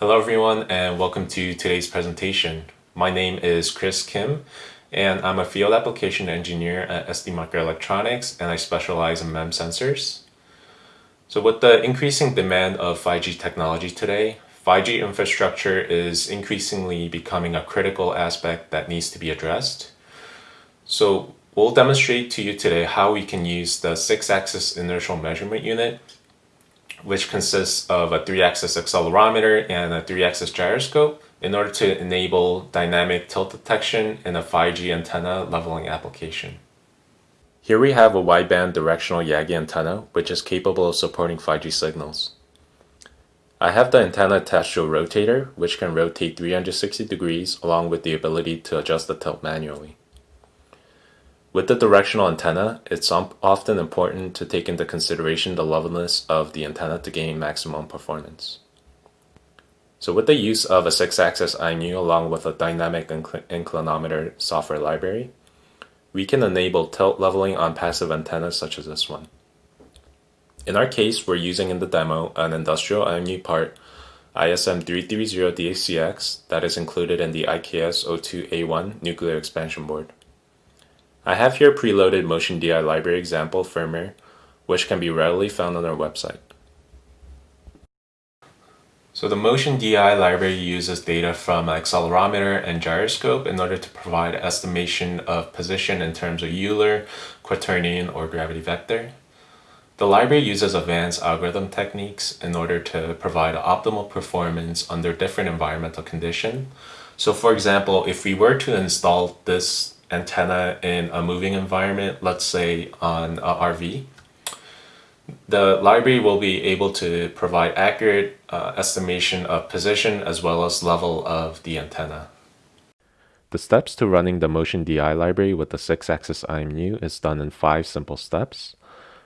Hello everyone and welcome to today's presentation. My name is Chris Kim and I'm a field application engineer at ST Microelectronics and I specialize in MEMS sensors. So with the increasing demand of 5G technology today, 5G infrastructure is increasingly becoming a critical aspect that needs to be addressed. So we'll demonstrate to you today how we can use the 6-axis inertial measurement unit which consists of a three-axis accelerometer and a three-axis gyroscope in order to enable dynamic tilt detection in a 5G antenna leveling application. Here we have a wideband directional Yagi antenna which is capable of supporting 5G signals. I have the antenna attached to a rotator which can rotate 360 degrees along with the ability to adjust the tilt manually. With the directional antenna, it's um, often important to take into consideration the levelness of the antenna to gain maximum performance. So with the use of a 6-axis IMU along with a dynamic incl inclinometer software library, we can enable tilt leveling on passive antennas such as this one. In our case, we're using in the demo an industrial IMU part ISM330DHCX that is included in the IKS02A1 Nucleo expansion board. I have here preloaded MotionDI library example firmware, which can be readily found on our website. So the MotionDI library uses data from accelerometer and gyroscope in order to provide estimation of position in terms of Euler, quaternion, or gravity vector. The library uses advanced algorithm techniques in order to provide optimal performance under different environmental conditions. So for example, if we were to install this antenna in a moving environment, let's say on a RV, the library will be able to provide accurate uh, estimation of position as well as level of the antenna. The steps to running the MotionDI library with the 6-axis IMU is done in 5 simple steps.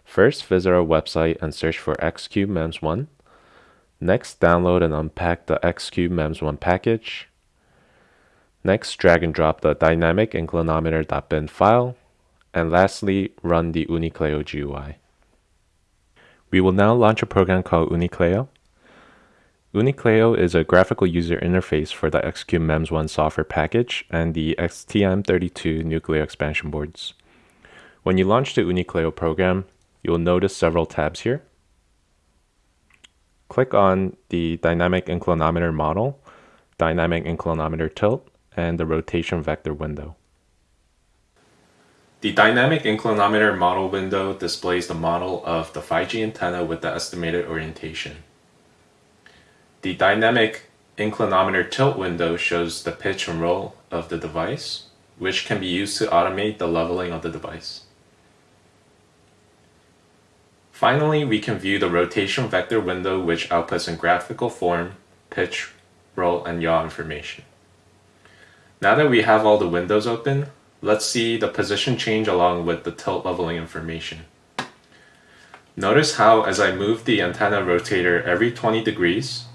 First, visit our website and search for X-CUBE-MEMS1. Next, download and unpack the X-CUBE-MEMS1 package. Next, drag and drop the dynamic inclinometer.bin file. And lastly, run the Unicleo GUI. We will now launch a program called Unicleo. Unicleo is a graphical user interface for the X-CUBE-MEMS1 software package and the STM32 Nucleo expansion boards. When you launch the Unicleo program, you will notice several tabs here. Click on the dynamic inclinometer model, dynamic inclinometer tilt, and the rotation vector window. The dynamic inclinometer model window displays the model of the 5G antenna with the estimated orientation. The dynamic inclinometer tilt window shows the pitch and roll of the device, which can be used to automate the leveling of the device. Finally, we can view the rotation vector window which outputs in graphical form, pitch, roll, and yaw information. Now that we have all the windows open, let's see the position change along with the tilt leveling information. Notice how as I move the antenna rotator every 20 degrees,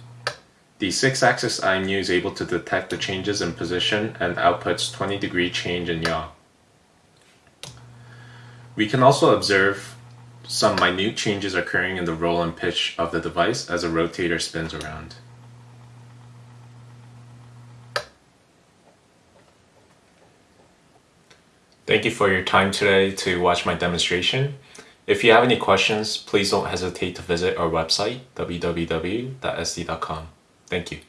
the 6-axis IMU is able to detect the changes in position and outputs 20 degree change in yaw. We can also observe some minute changes occurring in the roll and pitch of the device as a rotator spins around. Thank you for your time today to watch my demonstration. If you have any questions, please don't hesitate to visit our website, www.st.com. Thank you.